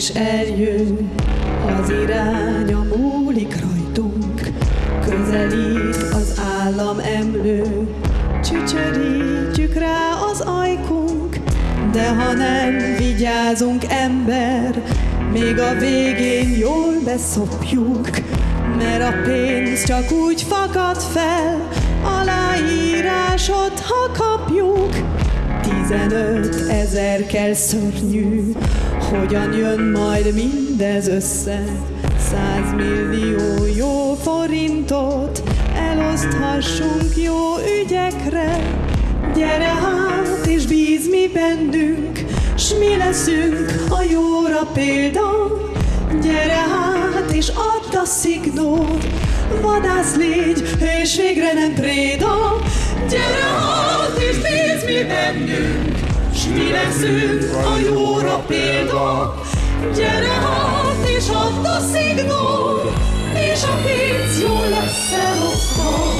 is eljön, az iránya múlik rajtunk, közelít az állam emlő, csücsörítjük rá az ajkunk, de ha nem vigyázunk ember, még a végén jól beszopjuk, mert a pénz csak úgy fakad fel, aláírásot, ha kapjuk. Tizenöt ezer kell szörnyű, hogyan jön majd mindez össze? Százmillió jó forintot eloszthassunk jó ügyekre. Gyere hát és bíz mi bennünk, s mi leszünk a jóra példa. Gyere hát és add a szignót, vadász légy, és végre nem préda. Bennünk, s mi leszünk a jóra példa. Gyere hát és add a szignót, és a pénz jól lesz elosztva.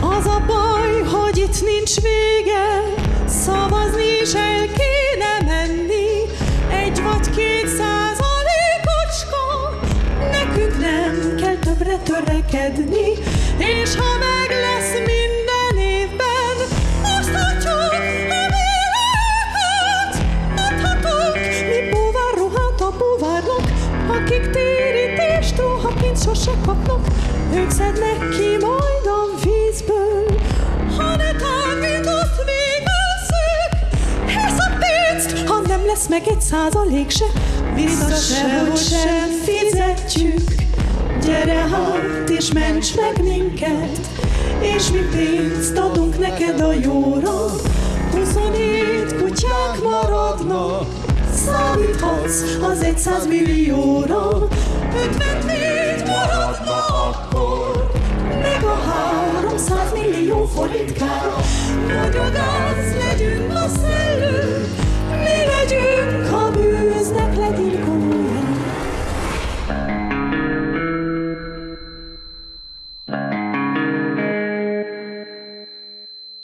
Az a baj, hogy itt nincs vége, szavazni is el kéne menni. Egy vagy két százalékocska, nekünk nem kell többre törekedni. És ha meg akik térítést ruhaként sose kapnak. Ők szednek ki majd a vízből, ha ne tágított végezzük. Ez a pénzt, ha nem lesz meg egy százalék se, vissza sehogy sem fizetjük. Gyere hát és ments meg minket, és mi pénzt adunk neked a jóra. 27 kutyák maradnak, számíthatsz az 100 millióra. 54 maradna akkor, meg a 300 millió forint kár. Magyarázz